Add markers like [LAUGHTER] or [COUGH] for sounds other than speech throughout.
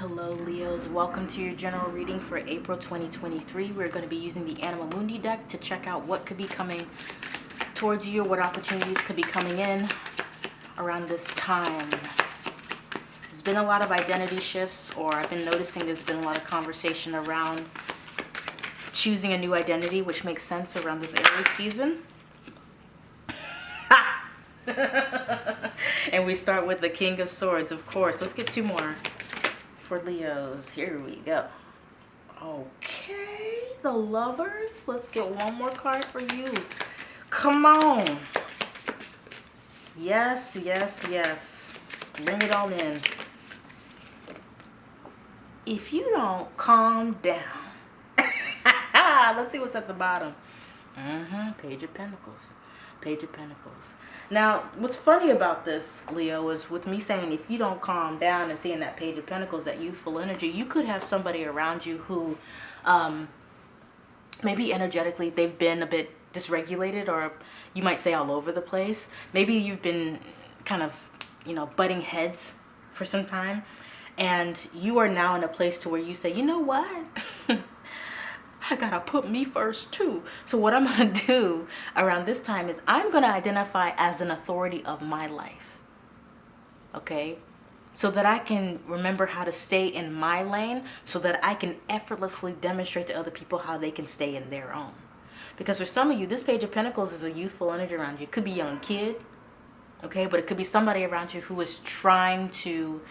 hello leos. Welcome to your general reading for april 2023 we're going to be using the Animal mundi deck to check out what could be coming towards you what opportunities could be coming in around this time. There's been a lot of identity shifts or i've been noticing there's been a lot of conversation around choosing a new identity which makes sense around this Aries season. [LAUGHS] And we start with the king of swords of course. Let's get two more for Leos. Here we go. Okay, the lovers. Let's get one more card for you. Come on. Yes, yes, yes. Bring it on in. If you don't calm down. [LAUGHS] Let's see what's at the bottom. Mm-hmm. Page of Pentacles. Page of Pentacles. Now, what's funny about this, Leo, is with me saying if you don't calm down and seeing that Page of Pentacles, that youthful energy, you could have somebody around you who um, maybe energetically they've been a bit dysregulated or you might say all over the place. Maybe you've been kind of, you know, butting heads for some time and you are now in a place to where you say, you know what? [LAUGHS] I gotta put me first too. So what I'm gonna [LAUGHS] do around this time is I'm gonna identify as an authority of my life. Okay? So that I can remember how to stay in my lane so that I can effortlessly demonstrate to other people how they can stay in their own. Because for some of you, this Page of Pentacles is a youthful energy around you. It could be a young kid, okay? But it could be somebody around you who is trying to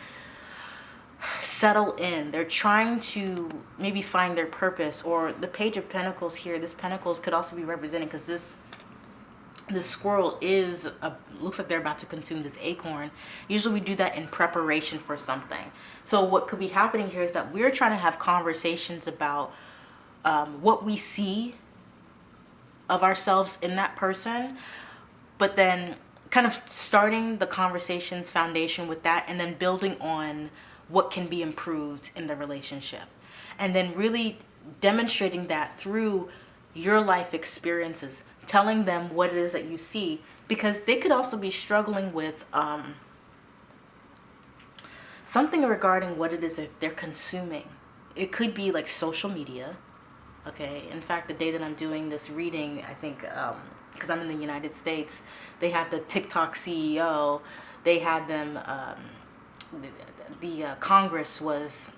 settle in. They're trying to maybe find their purpose or the page of pentacles here this pentacles could also be represented because this the squirrel is a, looks like they're about to consume this acorn. Usually we do that in preparation for something. So what could be happening here is that we're trying to have conversations about um, what we see of ourselves in that person but then kind of starting the conversations foundation with that and then building on what can be improved in the relationship. And then really demonstrating that through your life experiences, telling them what it is that you see, because they could also be struggling with um, something regarding what it is that they're consuming. It could be like social media. Okay. In fact, the day that I'm doing this reading, I think, because um, I'm in the United States, they have the TikTok CEO. They had them, um, the uh, Congress was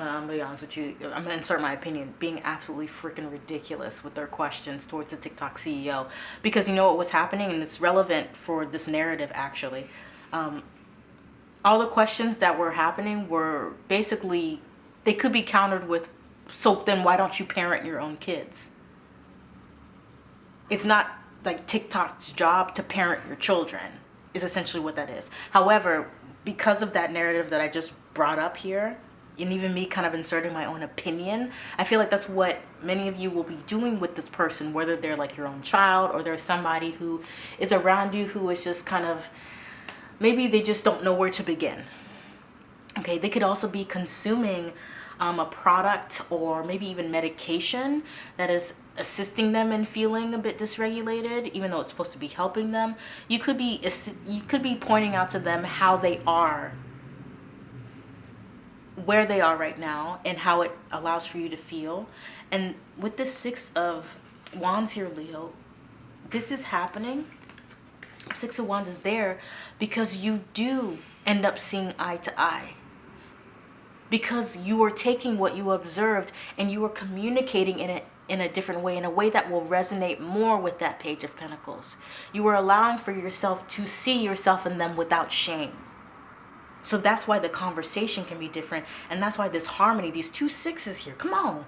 I'm gonna be honest with you. I'm gonna insert my opinion, being absolutely freaking ridiculous with their questions towards the TikTok CEO, because you know what was happening, and it's relevant for this narrative actually. Um, all the questions that were happening were basically they could be countered with, so then why don't you parent your own kids? It's not like TikTok's job to parent your children is essentially what that is. However, because of that narrative that I just brought up here, and even me kind of inserting my own opinion, I feel like that's what many of you will be doing with this person, whether they're like your own child or there's somebody who is around you who is just kind of, maybe they just don't know where to begin. Okay, they could also be consuming um, a product or maybe even medication that is assisting them in feeling a bit dysregulated even though it's supposed to be helping them. You could be you could be pointing out to them how they are where they are right now and how it allows for you to feel. And with this six of wands here leo this is happening. Six of wands is there because you do end up seeing eye to eye because you are taking what you observed and you are communicating in it in a different way, in a way that will resonate more with that Page of Pentacles. You are allowing for yourself to see yourself in them without shame. So that's why the conversation can be different. And that's why this harmony, these two sixes here, come on,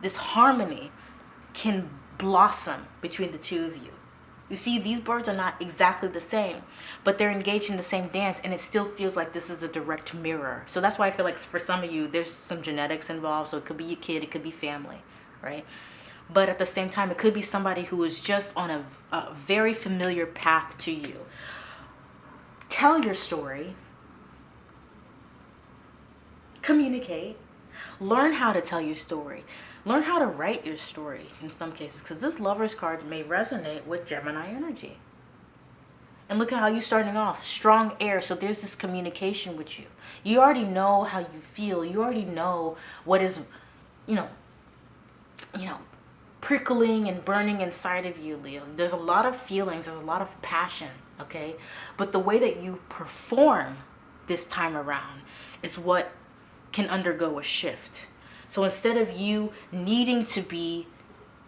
this harmony can blossom between the two of you. You see, these birds are not exactly the same, but they're engaged in the same dance and it still feels like this is a direct mirror. So that's why I feel like for some of you, there's some genetics involved. So it could be your kid, it could be family, right? But at the same time, it could be somebody who is just on a, a very familiar path to you. Tell your story. Communicate. Learn how to tell your story. Learn how to write your story in some cases because this lover's card may resonate with Gemini energy. And look at how you're starting off. Strong air. So there's this communication with you. You already know how you feel. You already know what is, you know, you know, prickling and burning inside of you, Leo. There's a lot of feelings. There's a lot of passion, okay? But the way that you perform this time around is what can undergo a shift. So instead of you needing to be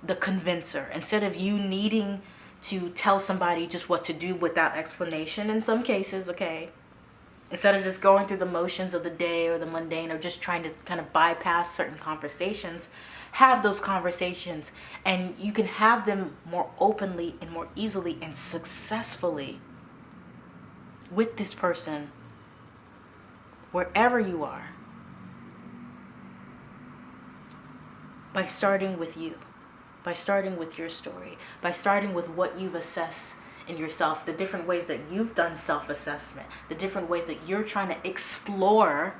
the convincer, instead of you needing to tell somebody just what to do without explanation in some cases, okay? Instead of just going through the motions of the day or the mundane or just trying to kind of bypass certain conversations, have those conversations and you can have them more openly and more easily and successfully with this person wherever you are by starting with you by starting with your story, by starting with what you've assessed in yourself, the different ways that you've done self-assessment, the different ways that you're trying to explore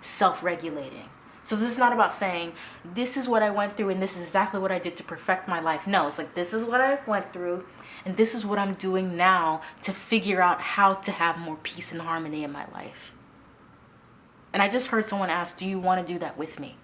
self-regulating. So this is not about saying, this is what I went through and this is exactly what I did to perfect my life. No, it's like, this is what I went through and this is what I'm doing now to figure out how to have more peace and harmony in my life. And I just heard someone ask, do you want to do that with me?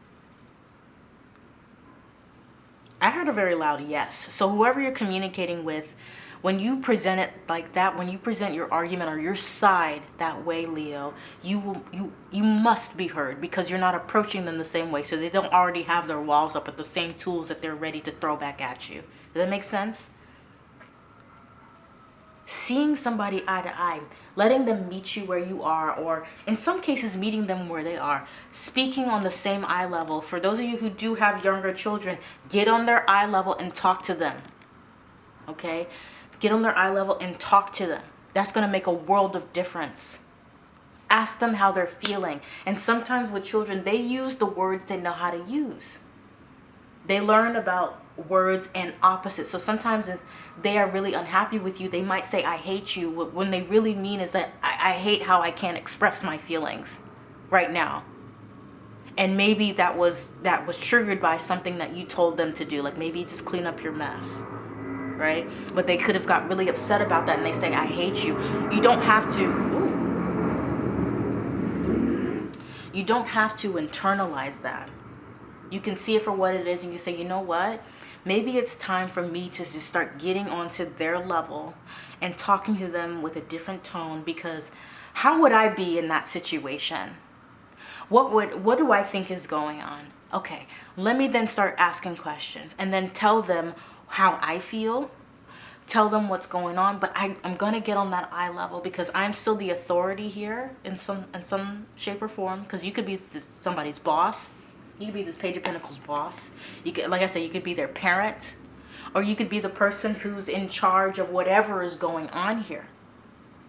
I heard a very loud yes. So whoever you're communicating with, when you present it like that, when you present your argument or your side that way, Leo, you will, you you must be heard because you're not approaching them the same way. So they don't already have their walls up with the same tools that they're ready to throw back at you. Does that make sense? Seeing somebody eye to eye letting them meet you where you are, or in some cases, meeting them where they are, speaking on the same eye level. For those of you who do have younger children, get on their eye level and talk to them. Okay? Get on their eye level and talk to them. That's going to make a world of difference. Ask them how they're feeling. And sometimes with children, they use the words they know how to use. They learn about words and opposites. So sometimes if they are really unhappy with you, they might say, I hate you. When they really mean is that I, I hate how I can't express my feelings right now. And maybe that was that was triggered by something that you told them to do. Like maybe just clean up your mess. Right? But they could have got really upset about that and they say, I hate you. You don't have to, ooh, you don't have to internalize that. You can see it for what it is and you say, you know what? maybe it's time for me to just start getting onto their level and talking to them with a different tone because how would I be in that situation? What would what do I think is going on? Okay, let me then start asking questions and then tell them how I feel tell them what's going on but I, i'm gonna get on that eye level because i'm still the authority here in some in some shape or form because you could be somebody's boss you could be this Page of Pentacles boss. You could, like I said, you could be their parent. Or you could be the person who's in charge of whatever is going on here.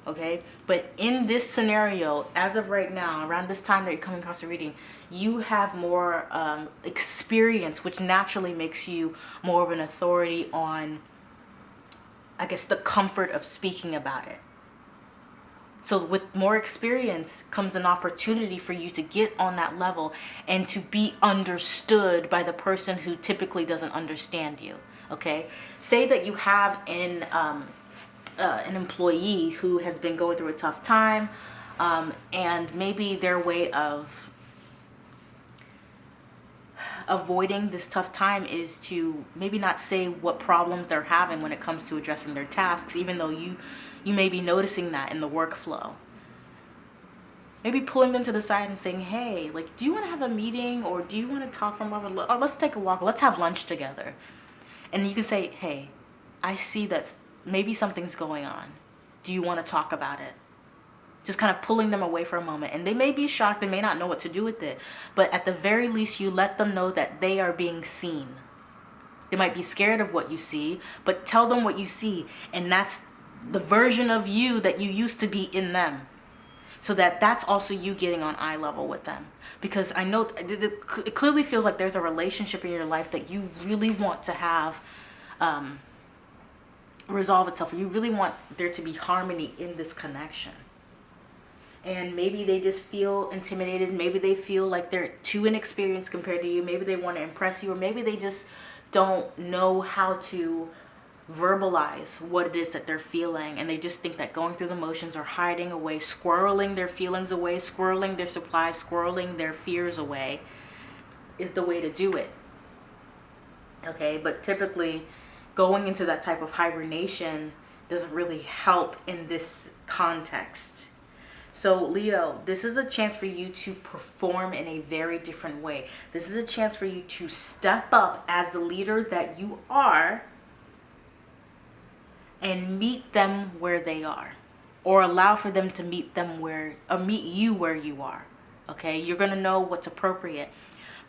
Okay? But in this scenario, as of right now, around this time that you're coming across the reading, you have more um, experience, which naturally makes you more of an authority on, I guess, the comfort of speaking about it. So with more experience comes an opportunity for you to get on that level and to be understood by the person who typically doesn't understand you. Okay. Say that you have an, um, uh, an employee who has been going through a tough time um, and maybe their way of avoiding this tough time is to maybe not say what problems they're having when it comes to addressing their tasks, even though you you may be noticing that in the workflow. Maybe pulling them to the side and saying, hey, like, do you want to have a meeting or do you want to talk from over? Or oh, let's take a walk. Let's have lunch together. And you can say, hey, I see that maybe something's going on. Do you want to talk about it? Just kind of pulling them away for a moment. And they may be shocked. They may not know what to do with it. But at the very least, you let them know that they are being seen. They might be scared of what you see, but tell them what you see. And that's the version of you that you used to be in them so that that's also you getting on eye level with them because I know it clearly feels like there's a relationship in your life that you really want to have um, resolve itself you really want there to be harmony in this connection and maybe they just feel intimidated. Maybe they feel like they're too inexperienced compared to you. Maybe they want to impress you or maybe they just don't know how to verbalize what it is that they're feeling and they just think that going through the motions or hiding away squirreling their feelings away squirreling their supplies squirreling their fears away is the way to do it. Okay but typically going into that type of hibernation doesn't really help in this context so Leo, this is a chance for you to perform in a very different way. This is a chance for you to step up as the leader that you are and meet them where they are or allow for them to meet them where or meet you where you are okay you're going to know what's appropriate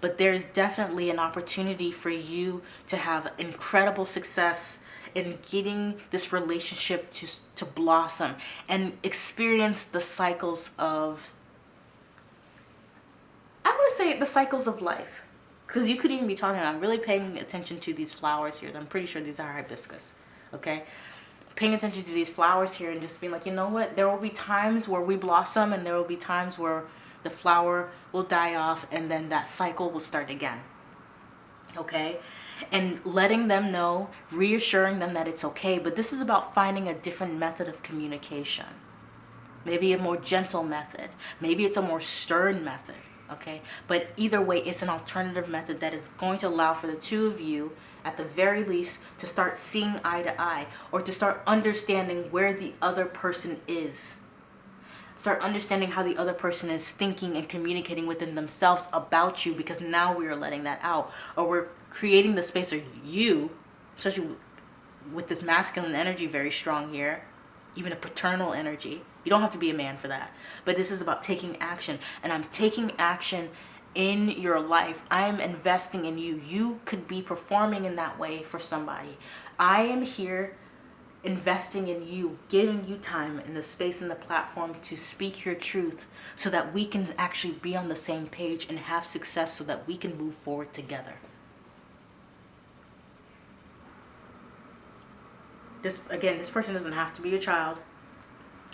but there's definitely an opportunity for you to have incredible success in getting this relationship to to blossom and experience the cycles of I want to say the cycles of life because you could even be talking I'm really paying attention to these flowers here I'm pretty sure these are hibiscus okay paying attention to these flowers here and just being like, you know what, there will be times where we blossom and there will be times where the flower will die off and then that cycle will start again. Okay? And letting them know, reassuring them that it's okay. But this is about finding a different method of communication. Maybe a more gentle method. Maybe it's a more stern method. Okay? But either way, it's an alternative method that is going to allow for the two of you at the very least to start seeing eye to eye or to start understanding where the other person is start understanding how the other person is thinking and communicating within themselves about you because now we are letting that out or we're creating the space or you especially with this masculine energy very strong here even a paternal energy you don't have to be a man for that but this is about taking action and i'm taking action in your life. I am investing in you. You could be performing in that way for somebody. I am here investing in you, giving you time and the space and the platform to speak your truth so that we can actually be on the same page and have success so that we can move forward together. This again, this person doesn't have to be your child.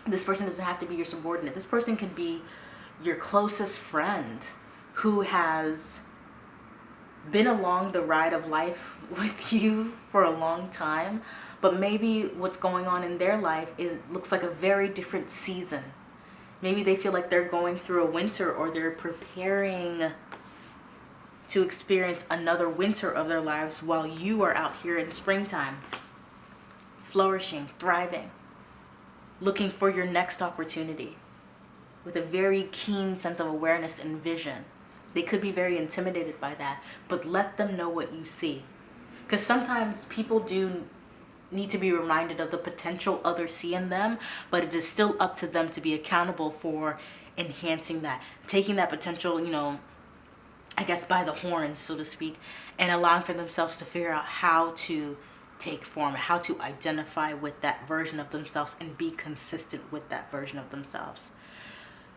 This person doesn't have to be your subordinate. This person could be your closest friend who has been along the ride of life [LAUGHS] with you for a long time but maybe what's going on in their life is looks like a very different season maybe they feel like they're going through a winter or they're preparing to experience another winter of their lives while you are out here in springtime flourishing thriving looking for your next opportunity with a very keen sense of awareness and vision they could be very intimidated by that, but let them know what you see. Because sometimes people do need to be reminded of the potential others see in them, but it is still up to them to be accountable for enhancing that, taking that potential, you know, I guess by the horns, so to speak, and allowing for themselves to figure out how to take form, how to identify with that version of themselves and be consistent with that version of themselves.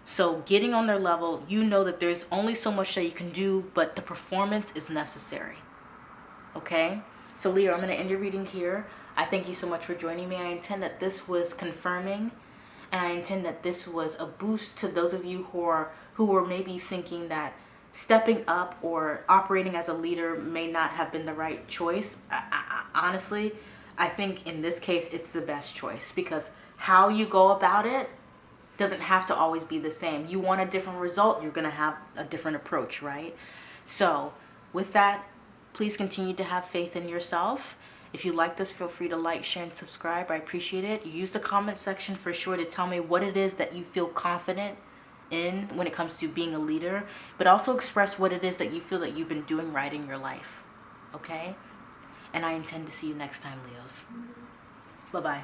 So getting on their level, you know that there's only so much that you can do, but the performance is necessary. Okay? So Leo, I'm going to end your reading here. I thank you so much for joining me. I intend that this was confirming and I intend that this was a boost to those of you who are who were maybe thinking that stepping up or operating as a leader may not have been the right choice. I, I, honestly, I think in this case it's the best choice because how you go about it doesn't have to always be the same. You want a different result, you're going to have a different approach, right? So with that, please continue to have faith in yourself. If you like this, feel free to like, share, and subscribe. I appreciate it. Use the comment section for sure to tell me what it is that you feel confident in when it comes to being a leader, but also express what it is that you feel that you've been doing right in your life. Okay? And I intend to see you next time, Leos. Bye-bye.